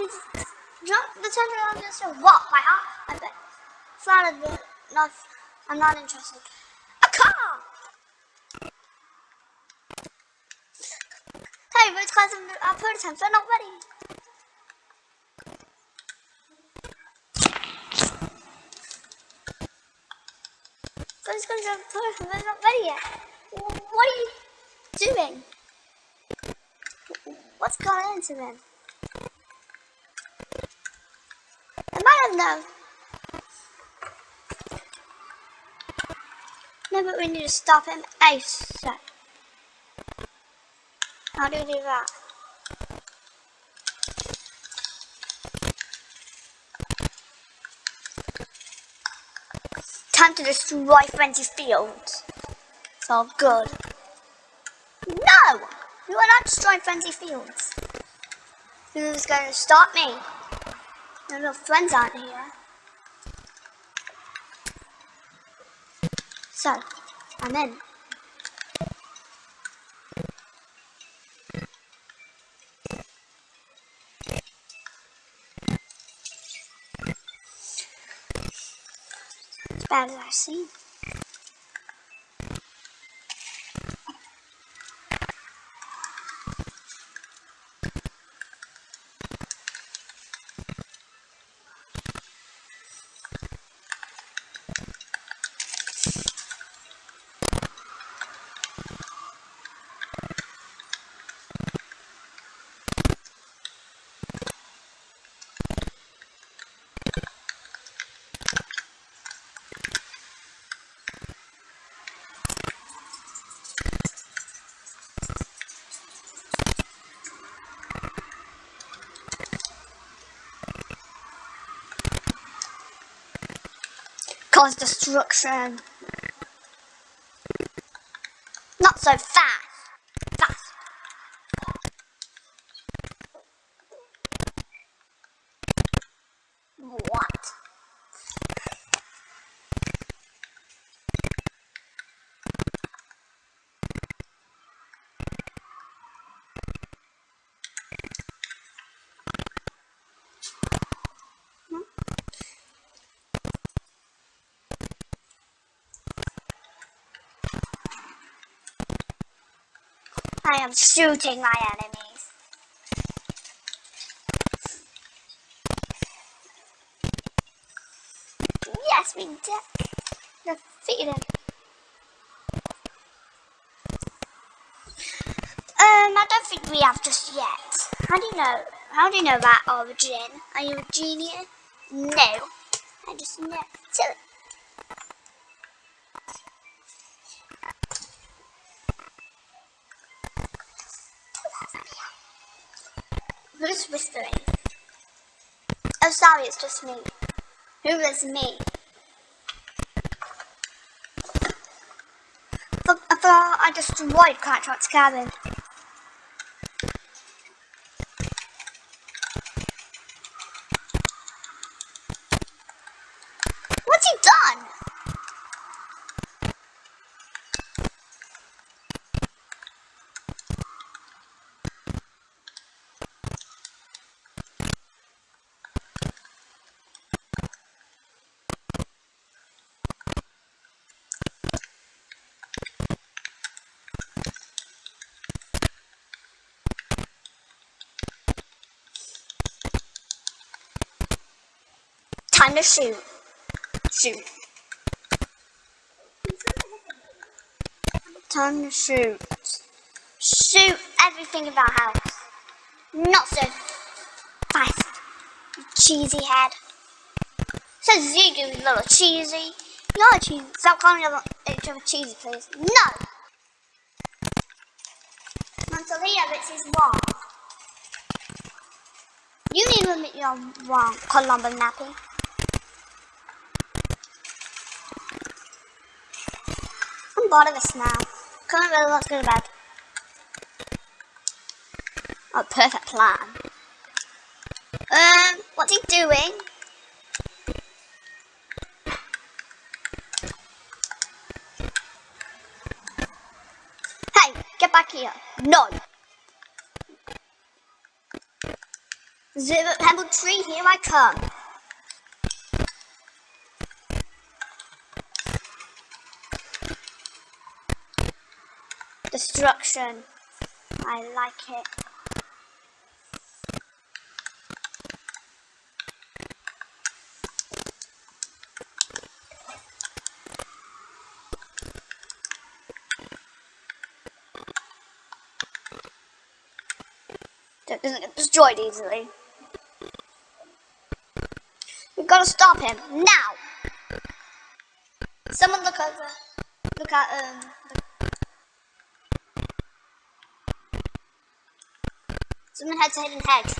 The of this what by heart? I bet. Flattered the not I'm not interested. A car! Hey, Rose class of our uh, prototypes are not ready. Prototypes are not ready yet. What are you doing? What's going into them? No, but we need to stop him ASAP. How do we do that? Time to destroy Frenzy Fields. It's all good. No! You are not destroying Frenzy Fields. Who's going to stop me? My little friends aren't here. So, I'm in. As bad as I see. Cause destruction. Not so fast. What? I am shooting my enemies. Yes, we de defeated him. Um, I don't think we have just yet. How do you know? How do you know that origin? Are you a genius? No. I just know. Who's whispering? Oh, sorry, it's just me. Who is me? Uh, I thought I destroyed Cracktrot's cabin. What's he done? Time to shoot. Shoot. Time to shoot. Shoot everything in our house. Not so fast, cheesy head. Says you, you little cheesy. You're cheesy. Stop calling each other cheesy, please. No! Montalia, this is wrong. You need to admit you're wrong, Columba Nappy. Bored of this now. Can't really let's go to bed. Oh, perfect plan. Um, what's he doing? Hey, get back here. No. Zero pebble tree, here I come. Destruction. I like it. That doesn't get destroyed easily. We've got to stop him now. Someone look over. Look at um. Someone head to hidden hedge.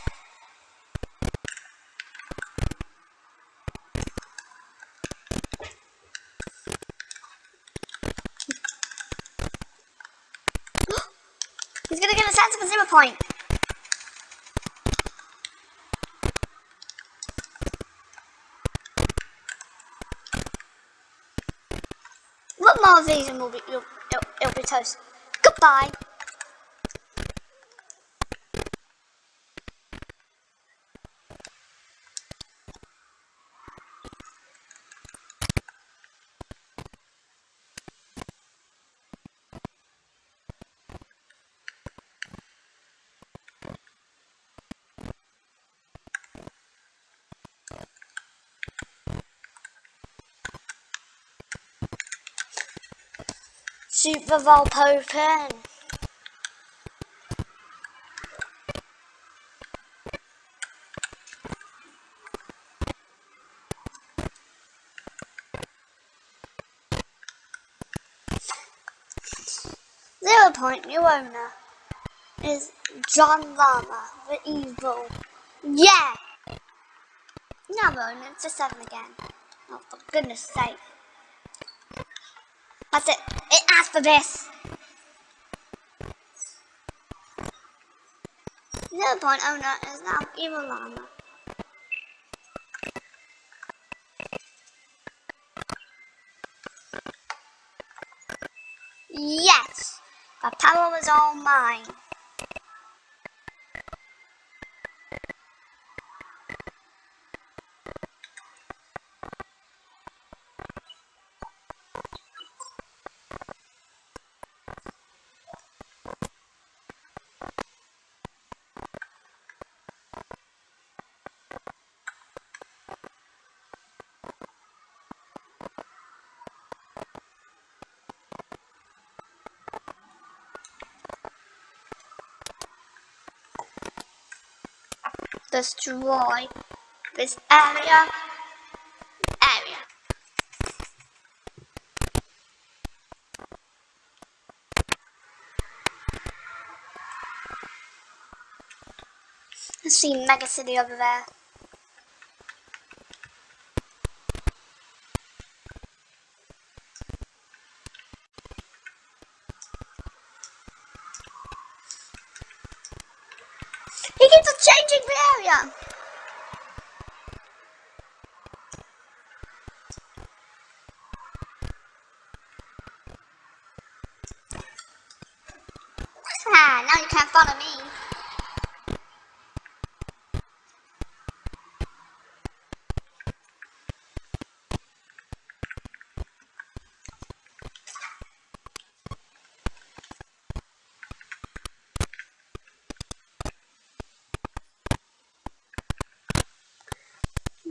He's gonna get a sense of a zero point. more of these and we'll be, it'll, it'll, it'll be toast. Goodbye. Super Volpopen. Zero point new owner is John Llama, the evil. Yeah! Now owner, it's a seven again. Oh, for goodness sake. That's it. It asked for this. Zero point owner is now evil llama. Yes, the power was all mine. Destroy this area area. Let's see Mega City over there. He keeps changing area. Ah, now you can't follow me.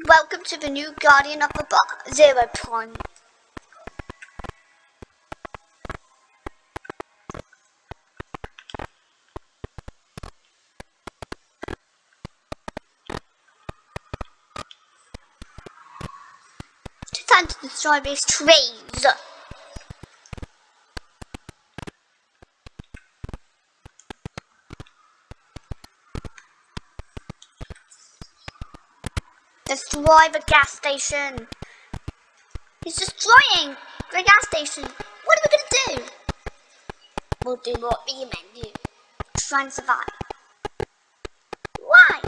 Welcome to the new Guardian of the Bar Zero Point. Time to destroy these trees. Destroy the gas station. He's destroying the gas station. What are we gonna do? We'll do what we men do. Try and survive. Why?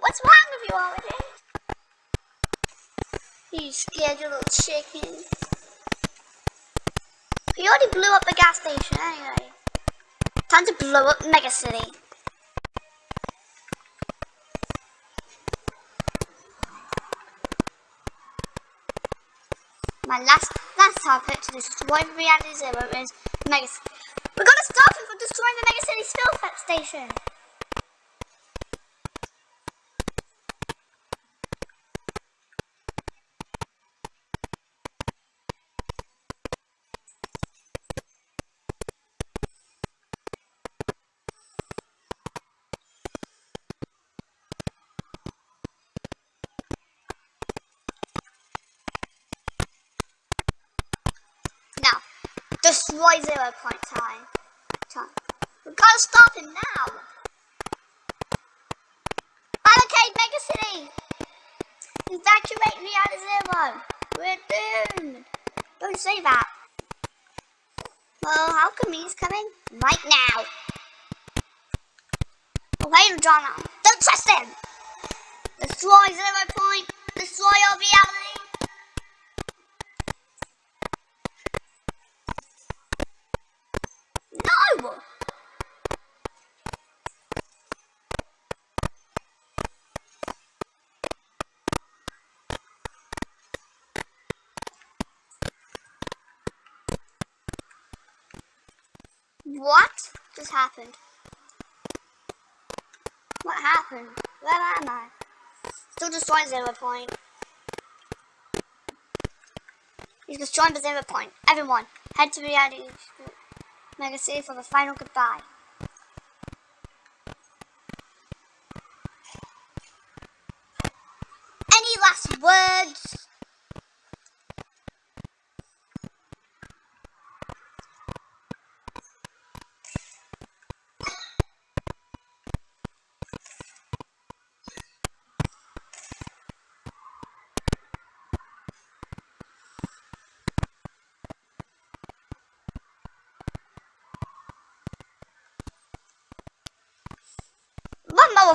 What's wrong with you again? You scared your little chicken. He already blew up the gas station anyway. Time to blow up Mega City. My last last target to destroy Reality Zero is Mega. We're gonna stop him from destroying the Mega City's fill station. Now, destroy zero point time. time. We gotta stop him now. Barricade Mega City. Evacuate Reality Zero. We're doomed. Don't say that. Well, how come he's coming? Right now. Wait, John. Don't trust him. Destroy zero point. Destroy our reality. No! What just happened? What happened? Where am I? Still destroying zero point. He's destroying the zero point. Everyone, head to reality. Mega City for the final goodbye. Any last words?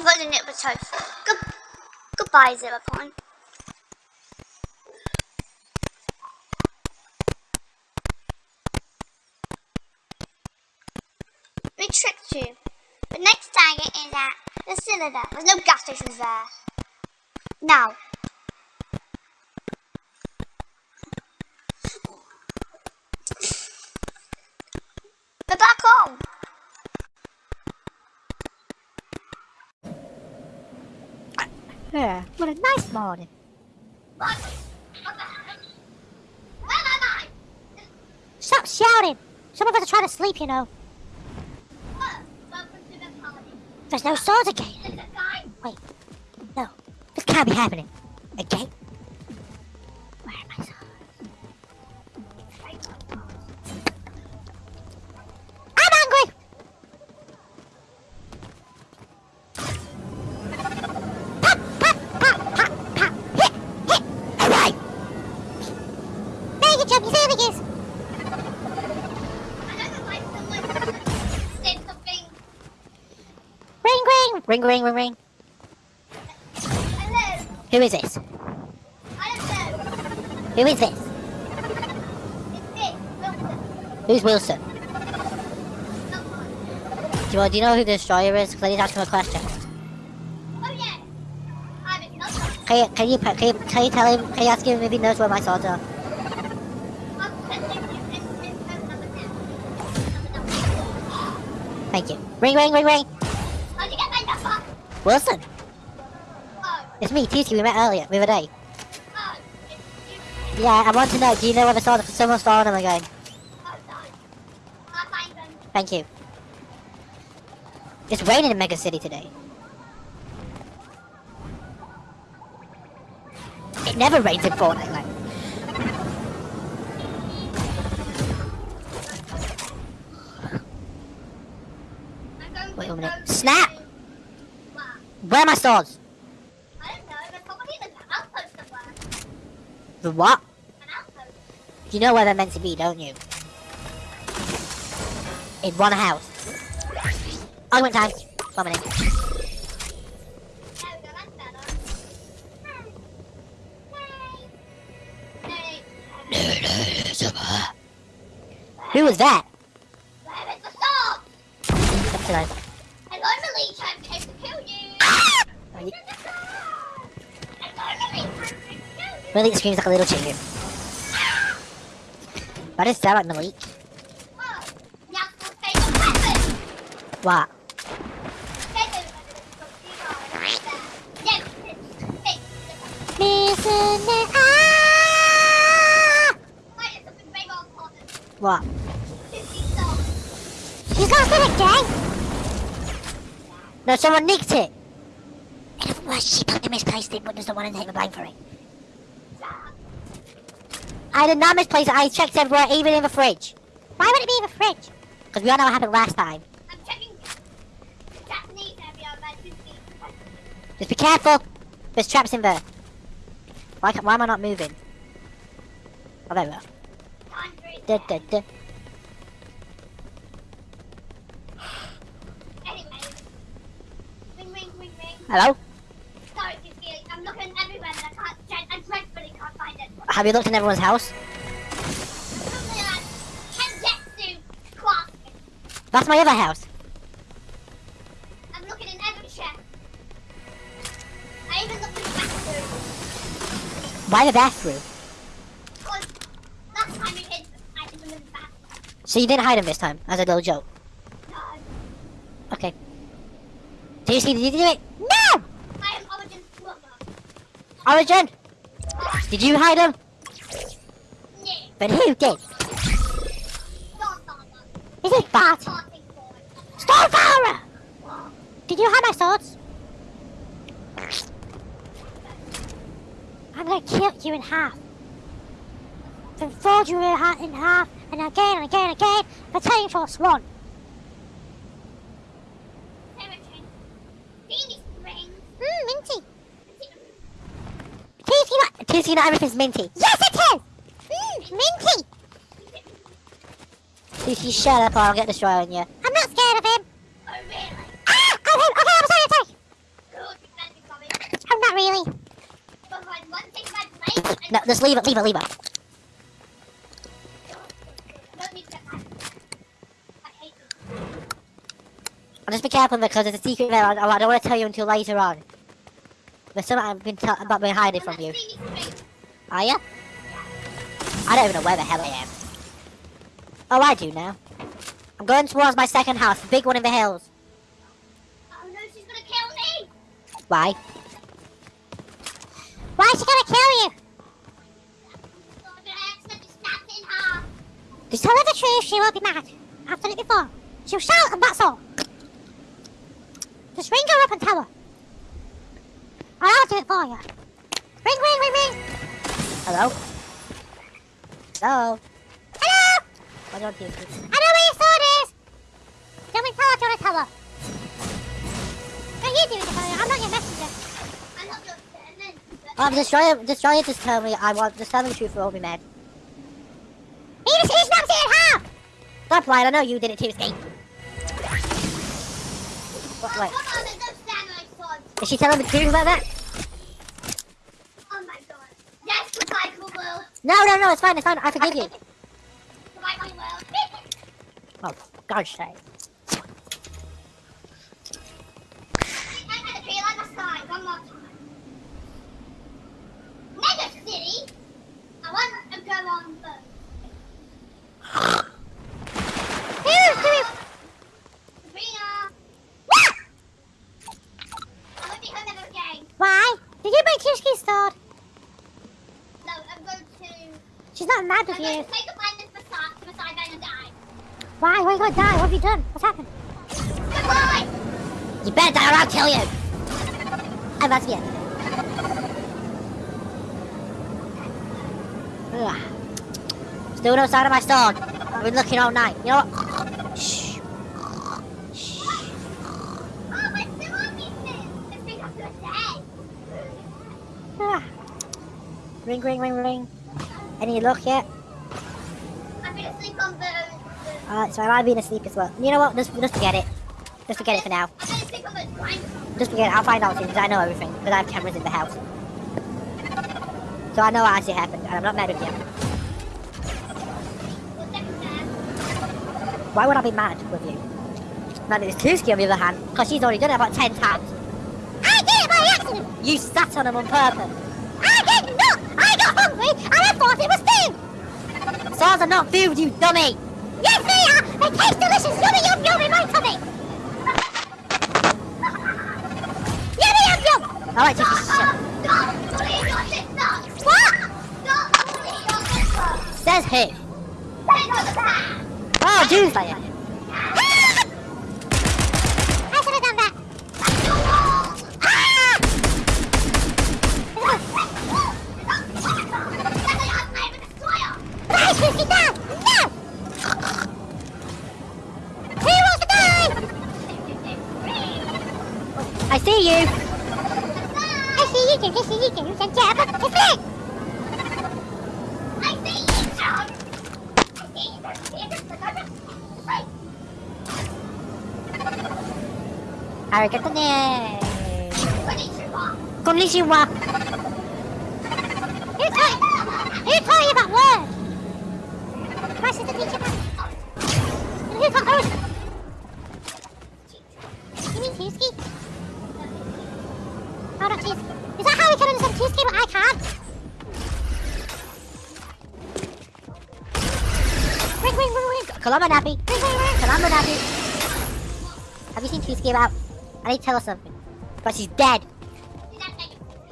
For the nip toast. Good, goodbye, point. We tricked you. The next target is at the cylinder. There's no gas stations there. Now. We're back home. Yeah, what a nice morning. Am I? Stop shouting! Some of us are trying to sleep, you know. There's no swords again. Wait, no, this can't be happening. Again? Where are my ring, ring, ring, ring. Hello. Who is this? I. Who is this? It's Wilson. Who's Wilson? Do you, do you know who the destroyer is? Because I need to ask him a question. Oh yeah. I'm. Can you, can you, can you, can you tell him, can you ask him if he knows where my swords are? Thank you. Ring, ring, ring, ring. Wilson, it's me, Tuski. We met earlier, the other day. Yeah, I want to know, do you know where the swords are? Someone's stolen them again. Thank you. It's raining in Mega City today. It never rains in Fortnite, like. Wait a minute. Snap! Where are my stars? I don't know. There's probably an outpost somewhere. The what? An outpost. You know where they're meant to be, don't you? In one house. Oh, Argument time. One minute. There we go. That's better. Hey. Hey. Who was that? Malik. You. Screams like a little chicken. That Malik. What? Why is something big on important? What? 50 souls. She's not again. No, someone nicked it. Well, she probably misplaced it, but doesn't want to take the blame for it. I did not misplace it. I checked everywhere, even in the fridge. Why would it be in the fridge? Because we all know what happened last time. I'm checking Japanese 50. Just be careful. There's traps in there. Why, why am I not moving? Oh, there we are. Hundred. Da, da, da. Anyway. Ring, ring, ring. Hello? Sorry, Kiki. I'm looking everywhere, but I can't. I dreadfully can't find it. Have you looked in everyone's house? Something like Kenjutsu clock. That's my other house. I'm looking in every shelf. I even looked in the bathroom. Why the bathroom? Because last time we hid items in the bathroom. So you didn't hide them this time, as a little joke. No. Okay. Did you see, did you do it? No! I am Origin Slugger. Origin! Did you hide them? yeah. But who did? Is it Bart? Boy. Did you hide my swords? I'm gonna kill you in half. Then fold you in ha- in half, and again and again and again, Battalion Force 1. Not, Tisky not everything's minty. Yes, it is! Mmm, minty! Tisky, shut up or I'll get destroyed on you. I'm not scared of him. Oh, really? Ah! Oh, him! Okay, I'm sorry, I'm sorry. Good. Thank you, Bobby. I'm not really. But when one thing my place and No, just leave it, leave it, leave it. don't need to get mad. I hate you. I'll just be careful because it's a secret there. I, I don't want to tell you until later on. There's something I've been tell about been hiding from you. Are you? I don't even know where the hell I am. Oh, I do now. I'm going towards my second house, the big one in the hills. Oh no, she's gonna kill me! Why? Why is she gonna kill you? Gonna accidentally snap it in half. Just tell her the truth, she won't be mad. I've done it before. She'll shout and that's all. Just ring her up and tell her. Or I'll do it for you. Ring, ring, ring, ring. Hello? Hello? Hello? Why don't you I know where your sword is! Don't we tell her, don't I tell her? No, you do it, Defoe. I'm not your messenger. I'm not your servant. but- Um, Destroyer, Destroyer just tell me I want, just tell me the truth or I'll be mad. He just, he snapped it in half! Stop lying, I know you did it too, Skate. What, Oh, wait, come on, there's no samurai swords. is she telling the truth about that? Oh my god. Yes, goodbye, cool world. No, no, no, it's fine, it's fine, I forgive you. Goodbye, my world. Oh, God's sake. I had to feel like a sign one more time. Mega City? I want to go on first. Sabrina! I won't be home ever again. Why? Did you break Tishki's sword? No, I'm going to... She's not mad I'm with going you. to take a blindness beside, beside Ben and die. Why? Why are you gonna die? What have you done? What's happened? Goodbye! You better die or I'll kill you! And that's it. Ugh. Still no sign of my sword. I've been looking all night. You know what? Shh. Shh. Ring, ring, ring, ring. Any luck yet? Alright, so I might be asleep as well. You know what? Just, just forget it. Just forget it for now. Just forget it. I'll find out soon because I know everything. Because I have cameras in the house. So I know what actually happened and I'm not mad with you. Why would I be mad with you? Now there's Tuski on the other hand, because she's already done it about ten times. I did it by accident! You sat on him on purpose. I did not! I got hungry and I thought it was food! Swords are not food, you dummy! Yes, they taste delicious! Yummy, yum, yum in my tummy! Yummy, yum, yum! Alright, just shut Don't bully your sister! What? Don't bully your sister! Says who? Take her the back! Oh, Doomslayer. I see you, Jim. I see you, Jim. And Jab, it's me. Arigato ne. Konnichiwa. Kalama Nappy. Kalama Nappy. Have you seen Tuski about? I need to tell her something. But she's dead.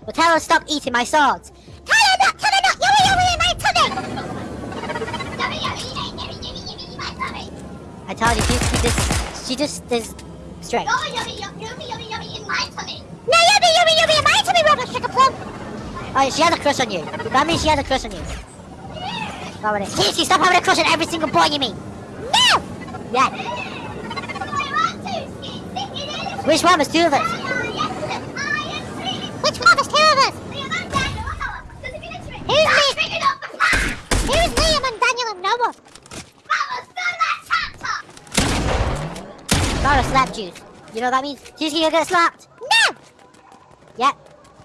Well, tell her to stop eating my swords. Tell her not, tell her not. Yummy, yummy in my tummy. I told you, Tuski just, she just is straight. No, yummy, yummy, yummy in my tummy, Robert Sugar Plum. Oh, she has a crush on you. That means she has a crush on you. Stop with stop having a crush on every single boy you meet. Yeah. Which one? was two of us. Which one? was two of us. Who's me? Who's Liam and Daniel and Noah? Got a slap juice. You know what that means? You're gonna slapped. No! Yeah.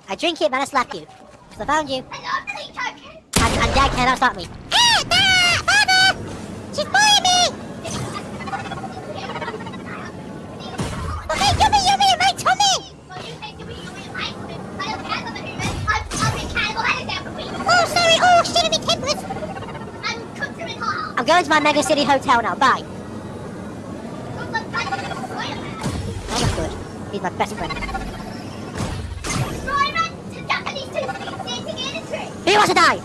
I drink it, then I slap you. So I found you. And, and Dad cannot stop me. Hey, Dad! Father! She's bullying Oh, sorry. Oh, shit, me tempers. I'm going to my Mega City Hotel now. Bye. Oh, that's good. He's my best friend. Who wants to die?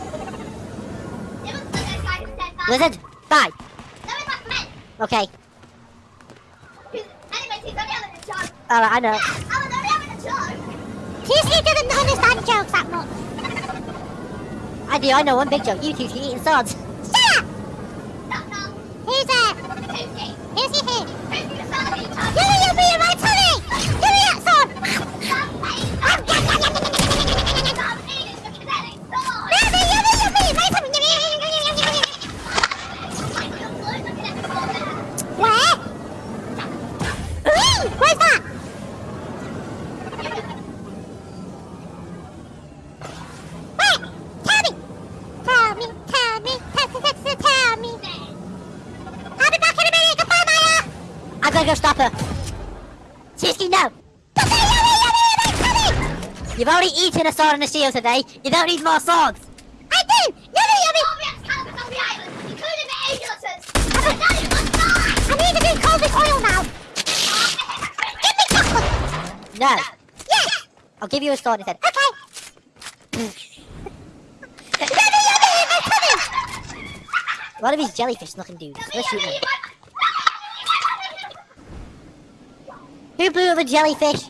Lizard? Bye. Okay. Alright, I know. Tuesday doesn't understand jokes that much. I do, I know one big joke. You two eating swords. Shut up! Who's there? Who's he here? Yummy, yummy in my tummy! You've a sword and a shield today. You don't need more swords. I do. Yummy, yummy. I need to be cold with oil now. Give me chocolate. No. Yes. I'll give you a sword instead. Okay. yummy, yummy in my tummy. What are these jellyfish looking dudes? Let's shoot them. Who blew up the jellyfish?